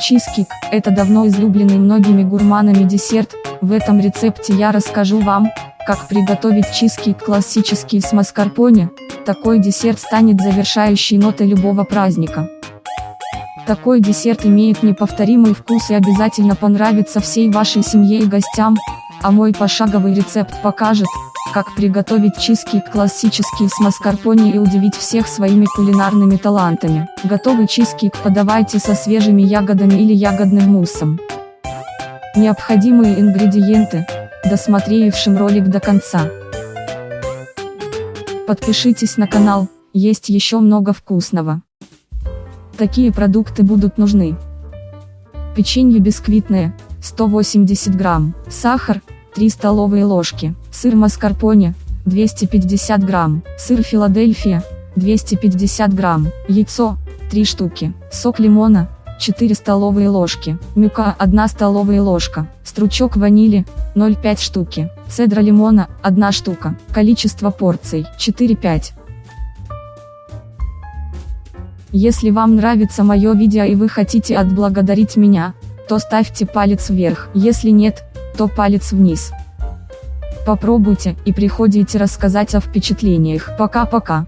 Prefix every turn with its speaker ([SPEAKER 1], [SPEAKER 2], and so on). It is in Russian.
[SPEAKER 1] чизкейк – это давно излюбленный многими гурманами десерт, в этом рецепте я расскажу вам, как приготовить чизкейк классический с маскарпоне, такой десерт станет завершающей нотой любого праздника. Такой десерт имеет неповторимый вкус и обязательно понравится всей вашей семье и гостям, а мой пошаговый рецепт покажет, как приготовить чизкейк классический с маскарпоне и удивить всех своими кулинарными талантами. Готовый чизкейк подавайте со свежими ягодами или ягодным муссом. Необходимые ингредиенты, досмотревшим ролик до конца. Подпишитесь на канал, есть еще много вкусного. Такие продукты будут нужны. Печенье бисквитное, 180 грамм, сахар, 3 столовые ложки, сыр маскарпоне, 250 грамм, сыр Филадельфия, 250 грамм, яйцо, 3 штуки, сок лимона, 4 столовые ложки, мюка 1 столовая ложка, стручок ванили, 0,5 штуки, цедра лимона 1 штука, количество порций 4-5. Если вам нравится мое видео и вы хотите отблагодарить меня, то ставьте палец вверх, если нет, то палец вниз. Попробуйте и приходите рассказать о впечатлениях. Пока-пока.